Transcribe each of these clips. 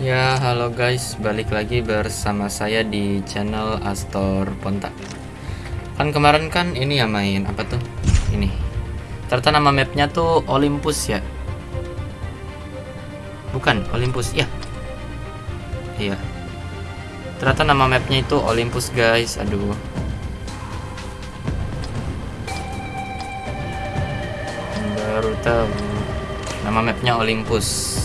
Ya, halo guys, balik lagi bersama saya di channel Astor Ponta. Kan kemarin kan ini ya main apa tuh? Ini. Ternyata nama mapnya tuh Olympus ya. Bukan Olympus, ya. Iya. Ternyata nama mapnya itu Olympus guys. Aduh. Baru tahu. Nama mapnya Olympus.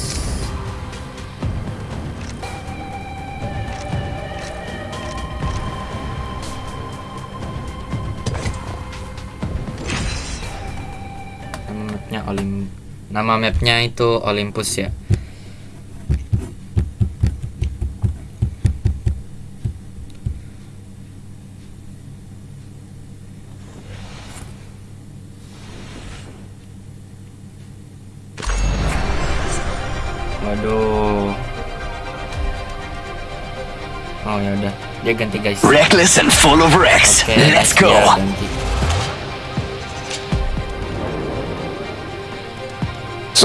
Mapnya Olim nama mapnya itu Olympus ya waduh oh ya udah dia ganti guys Reckless and full of wrecks. Oke, Let's go. dia ganti.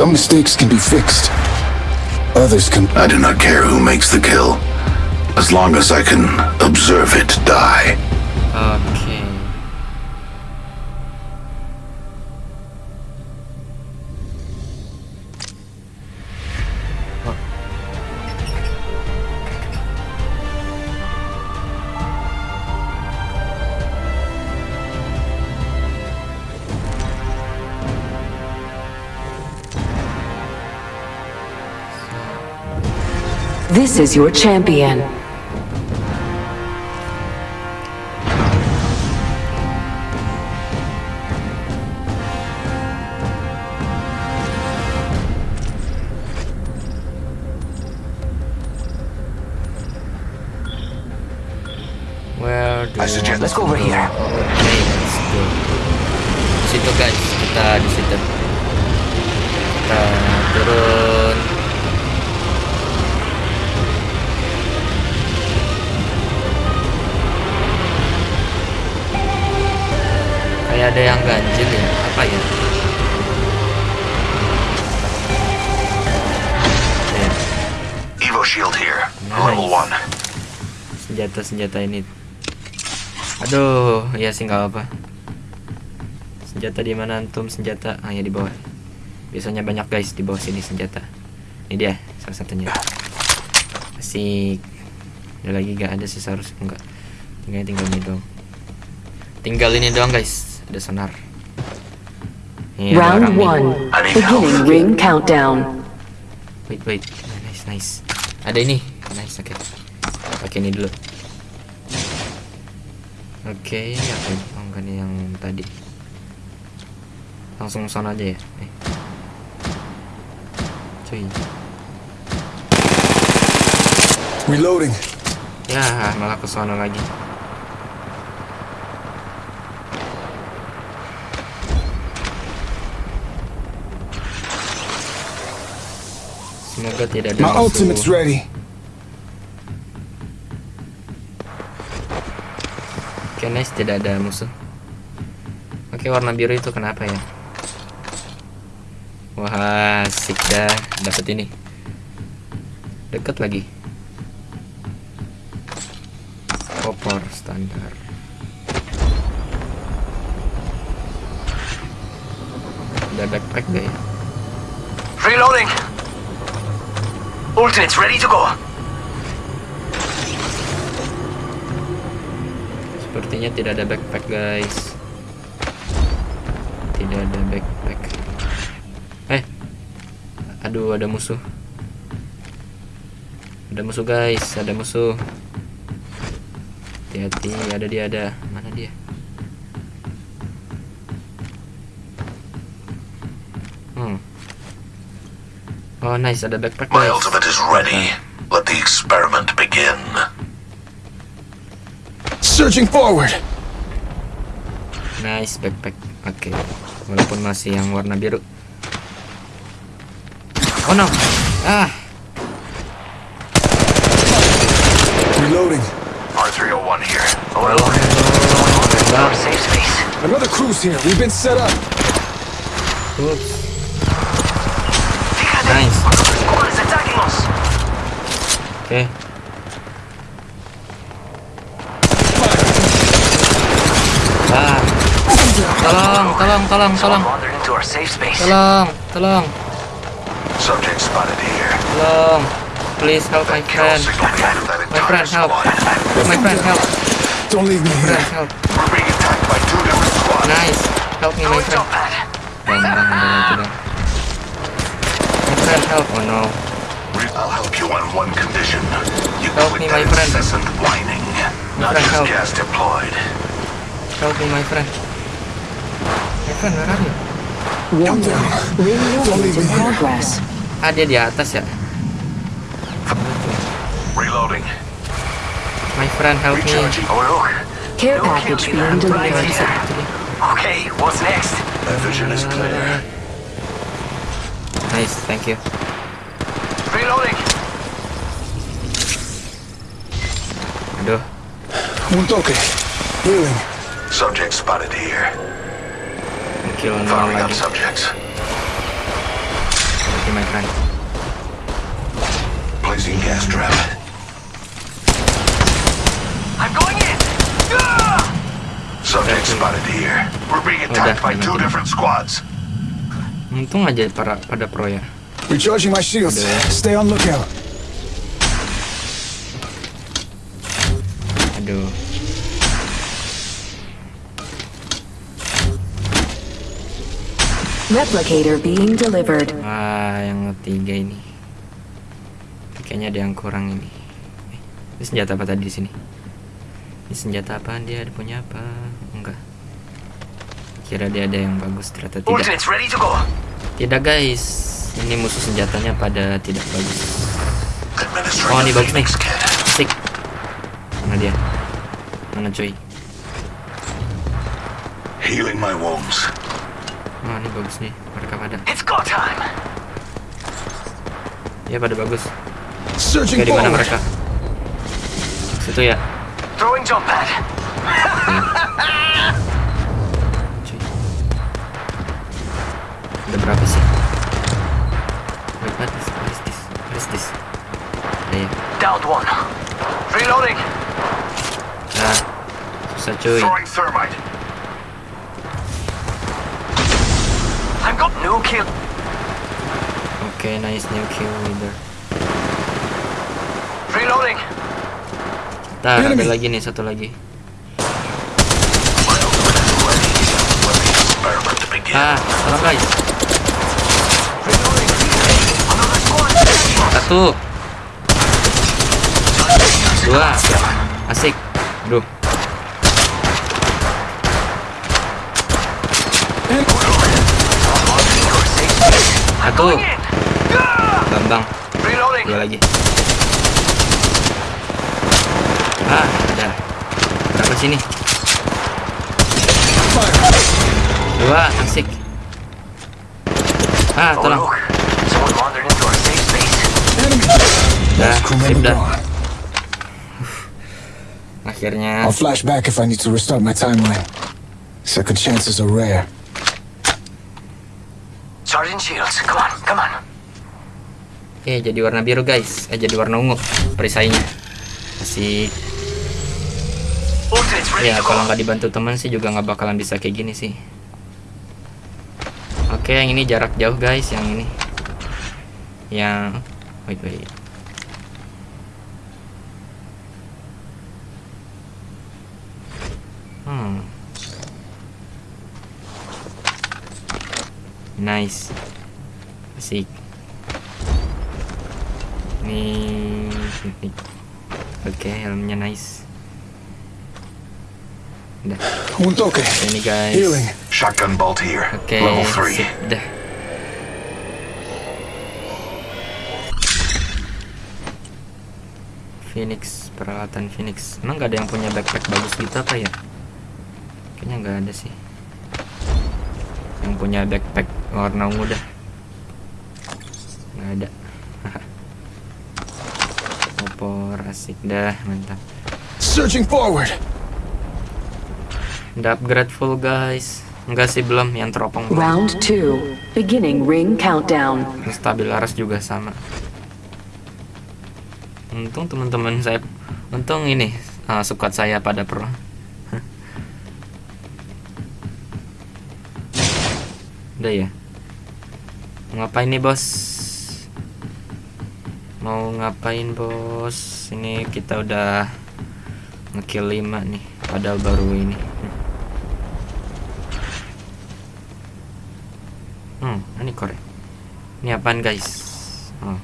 Some mistakes can be fixed. Others can. I do not care who makes the kill, as long as I can observe it die. Oke. This is your champion. Where do I suggest- let's go over here. Okay, let's go. Di situ guys, kita di situ. Kita turun. Kayak ada yang ganjil ya? Apa ya? Ya, Evo shield here, Nice. level one. senjata-senjata ini. Aduh, ya sih nggak apa. Senjata di mana antum? Senjata ah ya di bawah. Biasanya banyak guys di bawah sini senjata. Ini dia salah satunya. Asik. Ada lagi gak ada sih seharusnya enggak. Tinggal tinggal ini doang. Tinggal ini doang guys. Ada sonar. Ini ada Round orang nih. one. Beginning ring countdown. Wait wait. Nice nice. Ada ini. Nice oke. Pakai ini dulu. Oke, apa itu? Oh, enggak nih yang tadi. Langsung sana aja ya. Eh. Cuy. Reloading. Ya, malah ke sana lagi. Semoga tidak ada My musuh. ultimate's ready. Oke, nice, tidak ada musuh. Oke, warna biru itu kenapa ya? Wah, asik dah. Dapat ini. Deket lagi. Kopor standar. Ada backpack gak ya? Reloading. Ultimate's ready to go. Sepertinya tidak ada backpack, guys. Tidak ada backpack. Eh. Aduh, ada musuh. Ada musuh, guys. Ada musuh. Hati-hati, ada dia ada. Mana dia? Oh, nice, ada backpack, My guys. ultimate is ready. Let the experiment begin. Searching forward. Nice backpack. Oke. Walaupun masih yang warna biru. Oh no. Ah. Reloading. R301 here. Our Bang. safe space. Another cruise here. We've been set up. Oops. Fíjate. Nice. Squad is attacking us. Oke. Ah. Tolong, tolong, tolong, tolong. Wandered into our. Tolong, tolong, Subject spotted here. tolong. Please help my Kill friend. signal commanded that My friend, help. My friend, help. Don't leave me Friend, here. help. We're being attacked by two different squads. Nice. Help me, my friend. jump pad. Bang, bang, bang, itu dong. My friend, help. Oh no. I'll help you on one condition. You Help quit me, that my friend. incessant whining. Not friend, just help. gas deployed. Help me, my friend. My friend, where are you? Warning. Ring movement in progress. Ah, dia di atas ya. Reloading. My friend, help me. Recharging. Oh look. Care No package kill being leader. delivered. Bisa, itu dia. Okay, what's next? That vision is clear. Nice, thank you. Reloading. Aduh, Un toque. Healing. Subject spotted here. kill nol Firing up subjects. Thank you, my friend. Placing gas trap. I'm going in. Subject spotted here. We're being attacked by two different squads. Untung aja para pada pro ya. Recharging my shields. Stay on lookout. Aduh. Replicator being delivered. Ah, yang ketiga ini. Kayaknya ada yang kurang ini. Eh, Ini senjata apa tadi di sini? Ini senjata apa? Dia ada punya apa? Kira dia ada yang bagus, ternyata tidak. Tidak guys, ini musuh senjatanya pada tidak bagus. Oh, ini bagus nih. Asik. Mana dia? Mana cuy? Healing my wounds. Oh, ini bagus nih. Mereka pada. It's go time. Ya pada bagus. Searching Oke, di mana mereka? Situ ya. Throwing jump pad. Downed one. Reloading. Nah, susah cuy. Throwing thermite. I'm got no kill. Oke, nice new kill leader. Reloading. Ntar ada lagi nih satu lagi. Ah, tolong guys. Satu. Dua. Asik. Aduh. Satu. Bambang. Dua lagi. Ah, ada. Berapa sini? Dua, asik. Ah, tolong. Dah, sip dah. Akhirnya. I'll flash back if I need to restart my timeline. Second chances are rare. Sergeant Shields, come on, come on. Eh, jadi warna biru guys. Eh, jadi warna ungu. Perisainya. Ready Ya kalau nggak dibantu teman sih juga nggak bakalan bisa kayak gini sih. Oke yang ini jarak jauh guys, yang ini. Yang wait wait. Hmm. Nice. Asik. Nih, nih. Oke, helmnya nice. Udah. Un toque. Ini guys. Healing. Shotgun bolt here. Oke, Level 3. sip dah. Phoenix, peralatan Phoenix. Emang nggak ada yang punya backpack bagus gitu apa ya? Kayaknya nggak ada sih. Yang punya backpack warna ungu dah. Nggak ada. Opor asik dah, mantap. Searching forward. Udah upgrade full guys. Enggak sih belum yang teropong. Round two. Beginning ring countdown. Stabil laras juga sama. Untung teman-teman saya, untung ini uh, squad saya pada pro. Udah ya. Ngapain nih bos? Mau ngapain bos? Ini kita udah ngekill 5 nih, padahal baru ini. Hmm, ini korek. Ini apaan guys? Oh.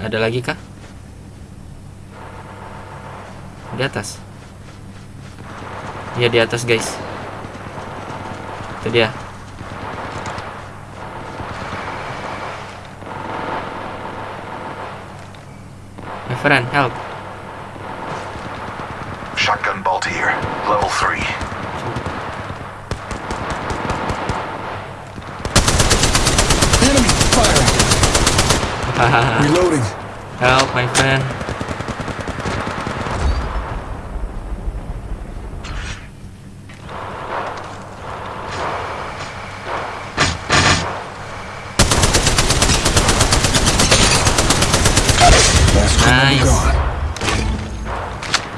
Ada lagi kah? Di atas. Iya di atas guys. Itu dia. My friend, help. Shotgun bolt here. Level 3. Enemy firing. Reloading. help, my friend.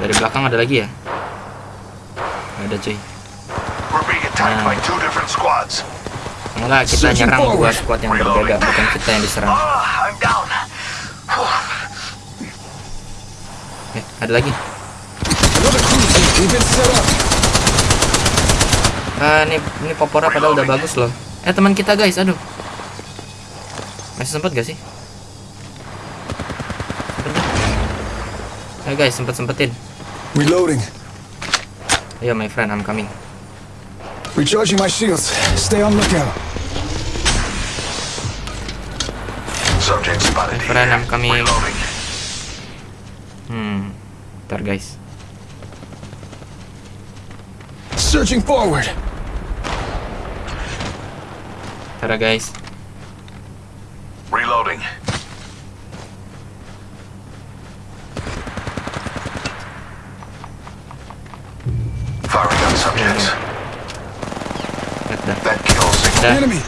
Dari belakang ada lagi ya? Ada cuy. Nah. Enggak, kita nyerang dua squad yang berbeda, bukan kita yang diserang. Eh, ada lagi. Ah, ini ini popora padahal udah bagus loh. Eh, teman kita guys, aduh. Masih sempat gak sih? Sempet? Ayo guys, sempet sempetin. Reloading. Ayo my friend, I'm coming. Recharging my shields. Stay on lookout. Subject spotted My friend. I'm coming. Reloading. Hmm, ntar guys. Searching forward. Ntar guys. Reloading. Enemy.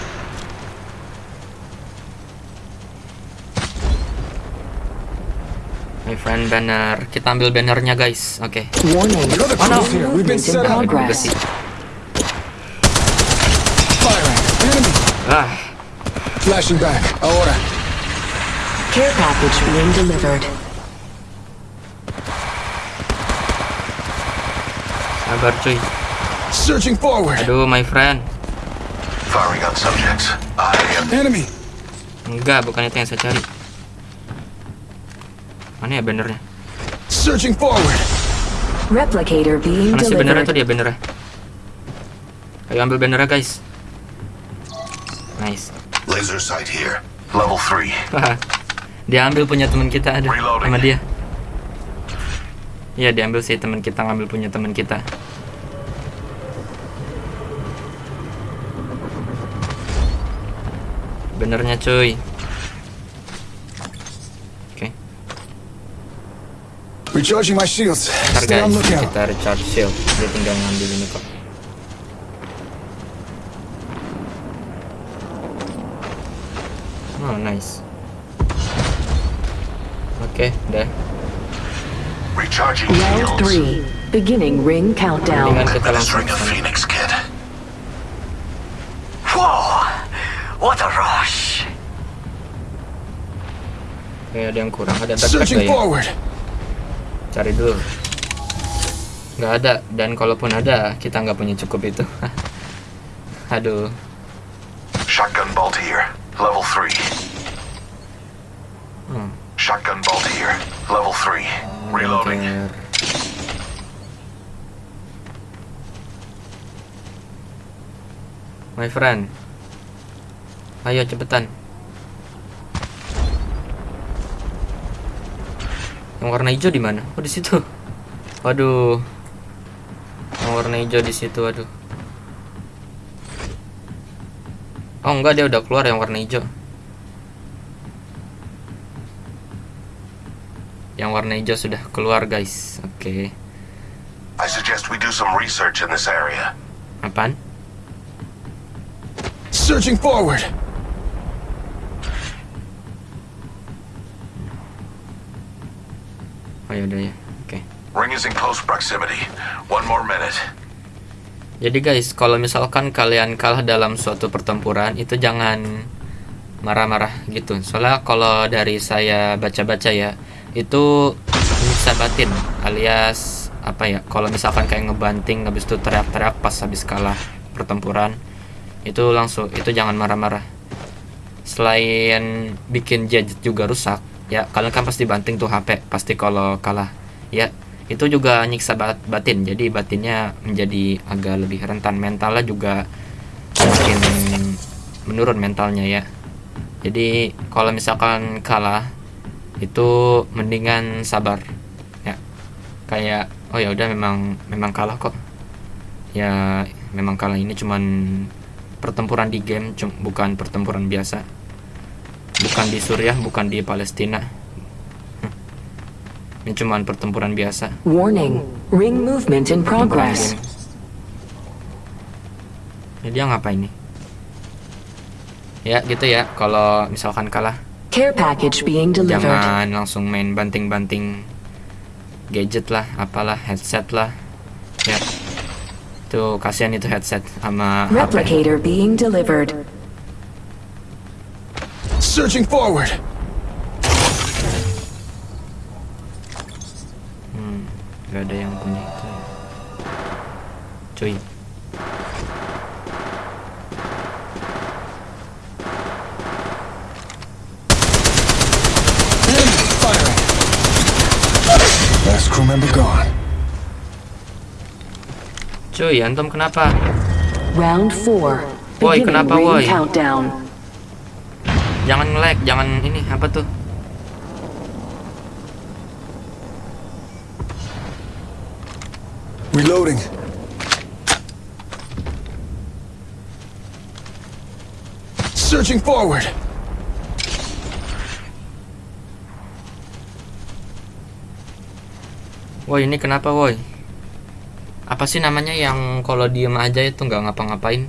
My friend banner. Kita ambil bannernya guys. Oke. Another Oh, no. Besi. Enemy. Ah, Flashing back. Ahora. Care package being delivered. sabar cuy. Searching forward. Aduh, my friend. Firing on subjects. I am Enemy. Enggak, bukan itu yang saya cari. Mana ya bannernya? Searching forward. Replicator being Mana sih bannernya tuh dia bannernya? Ayo ambil bannernya guys. Nice. laser sight here. Level 3. dia ambil punya teman kita ada Reloading. sama dia. Iya diambil sih teman kita ngambil punya teman kita. Benernya cuy. Oke, guys lookout. kita recharge shield. Dia tinggal ngambil ini kok. Oh nice. Oke, deh. Recharging Round shields. 3. Beginning ring countdown. Mendingan kita langsung Ada yang kurang, ada backpack gak ya? Cari dulu. Nggak ada, dan kalaupun ada, kita nggak punya cukup itu. Aduh, Shotgun bolt here. Level 3. Hmm. Shotgun bolt here. Level 3. Reloading. My friend. Ayo cepetan. Yang warna hijau di mana? Oh di situ. Waduh. Yang warna hijau di situ, waduh. Oh enggak dia udah keluar yang warna hijau. Yang warna hijau sudah keluar guys. Oke. I suggest we do some research in this area. Apaan? Searching forward. Oh ya udah ya. Oke. Ring is in close proximity. One more minute. Jadi guys, kalau misalkan kalian kalah dalam suatu pertempuran itu jangan marah-marah gitu. Soalnya kalau dari saya baca-baca ya, itu bisa batin alias apa ya? Kalau misalkan kayak ngebanting habis itu teriak-teriak pas habis kalah pertempuran, itu langsung itu jangan marah-marah. Selain bikin gadget juga rusak, ya kalian kan pasti banting tuh HP pasti kalau kalah. Ya, itu juga nyiksa bat- batin. Jadi batinnya menjadi agak lebih rentan. Mentalnya juga makin menurun mentalnya ya. Jadi kalau misalkan kalah itu mendingan sabar. Ya kayak oh ya udah memang memang kalah kok. Ya memang kalah. Ini cuman pertempuran di game bukan pertempuran biasa bukan di Suriah bukan di Palestina ini cuman pertempuran biasa Warning. Ring movement in progress. Jadi dia ngapain nih? Ya gitu ya, kalau misalkan kalah Care package being delivered. jangan langsung main banting-banting gadget lah, apalah, headset lah. Ya. Tuh kasihan itu headset sama HP. Replicator being delivered. Searching forward. Hmm, gak ada yang punya itu ya. Cuy. Firing. Last crew member gone. Cuy, antum kenapa? Round 4. Woi, Beginning kenapa, woi? countdown. Jangan nge-lag, jangan ini apa tuh? Reloading. Searching forward. Woi, ini kenapa, woi? Apa sih namanya yang kalau diem aja itu nggak ngapa-ngapain?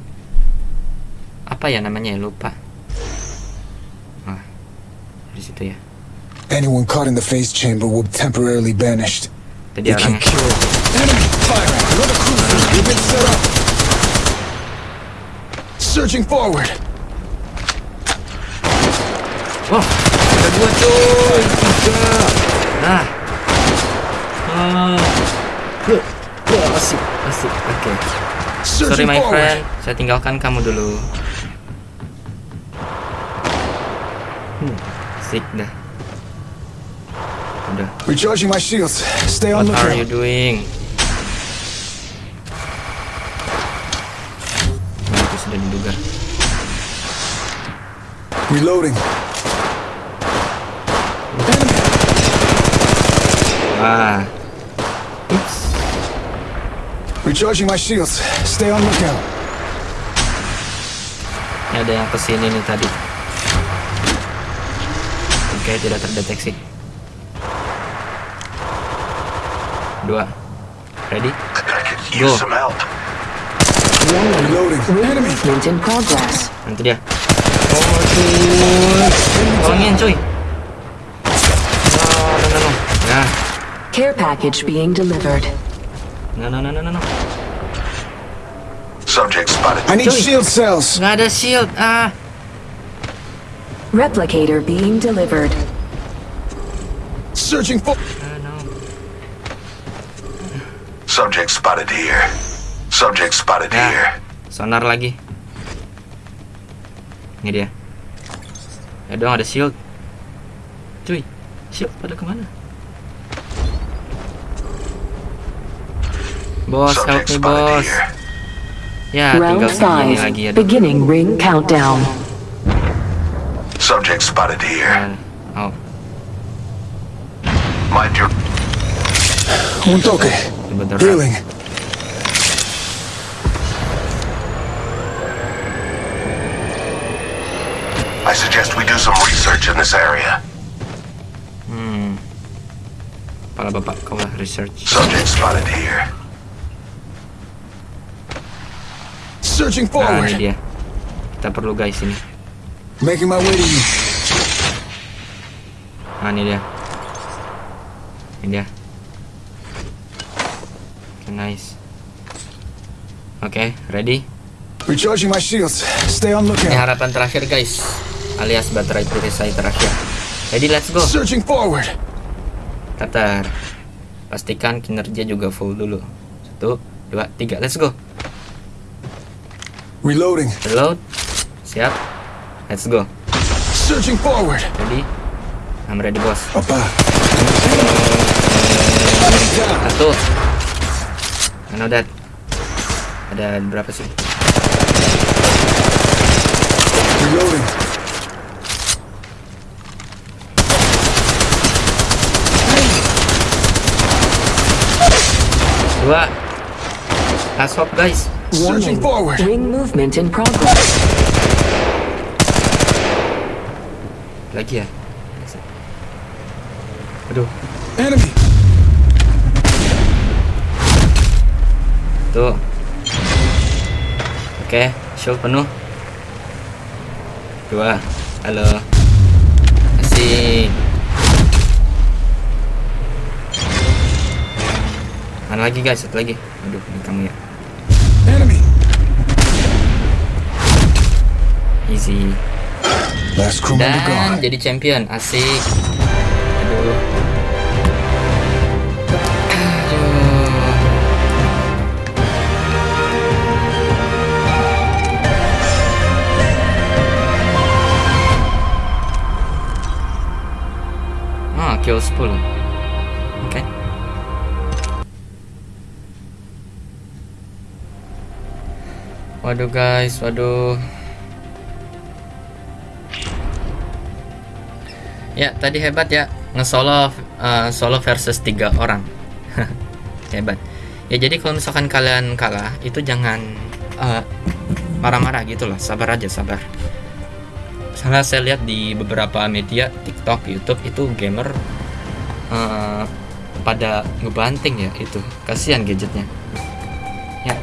Apa ya namanya ya lupa. Anyone caught in the phase chamber will be temporarily banished. You can kill. Enemy firing. Another cruiser. You've been set up. Searching forward. Wah, ada dua cuy, tiga. Nah. Ah. Huh. Wah, asik, asik. Oke. Sorry Searching my friend, saya tinggalkan kamu dulu. Hmm, asik dah. Udah. Recharging my shields. Stay on What are you doing? Nah, itu sudah diduga. Reloading. Wah. Ups. Recharging my shields. Stay on lookout. Ini ada yang ke sini nih tadi. Oke, tidak terdeteksi. Dua. Ready? I could Go. use some help. Warning. Reloading. Enemy. movement in progress. Nanti dia. Oh, cuy. Tolongin, cuy. No, no, no, no. Nah, Care package being delivered. no, no, no, no, no, no. Subject spotted. I need Joey. shield cells. Nggak ada shield. Ah. Replicator being delivered. Searching for. Subject spotted here. Subject spotted Ya. here. Sonar lagi. Ini dia. Ya dong ada shield. Cuy, shield pada ke mana? Bos, help me bos. Ya, Round tinggal segini 5. lagi ya. Beginning ring countdown. Subject spotted here. Ah, Oh, Mind your. Un toque. Sebentar. Healing. I suggest we do some research in this area. Hmm. Para bapak kau lah research. Subject spotted here. Searching Nah, ini forward. dia. Kita perlu guys ini. Making my way to you. Nah, ini dia. Ini dia. Nice. Oke, ready? Recharging my shields. Stay on Ini lookout. harapan terakhir guys. Alias baterai perisai terakhir. Ready, let's go. Searching forward. Tatar. Pastikan kinerja juga full dulu. Satu, dua, tiga. Let's go. Reloading. Reload. Siap. Let's go. Searching forward. Ready? I'm ready, bos. Apa. Satu. I know that. Ada berapa sih? Reloading. Dua. Last hope, guys. Searching forward. Ring movement in progress. Lagi ya? Aduh. Enemy. Tuh. Oke, shield penuh. Dua. Halo. Asik. Mana lagi guys? Satu lagi. Aduh, ini kamu ya. Easy. Dan jadi champion. Asik. Ah, kill 10. Oke. Waduh guys, waduh. Ya, tadi hebat ya nge-solo uh, solo versus tiga orang. hebat. Ya jadi kalau misalkan kalian kalah itu jangan uh, marah-marah gitu loh, sabar aja, sabar. Karena saya lihat di beberapa media TikTok, YouTube itu gamer uh, pada ngebanting ya itu. Kasihan gadgetnya. Ya.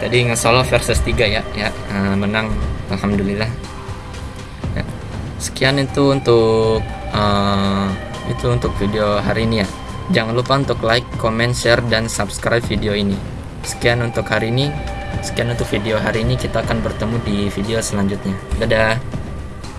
Tadi nge-solo versus 3 ya, ya uh, menang alhamdulillah. Ya. Sekian itu untuk uh, itu untuk video hari ini ya. Jangan lupa untuk like, comment, share dan subscribe video ini. Sekian untuk hari ini. Sekian untuk video hari ini. Kita akan bertemu di video selanjutnya. Dadah.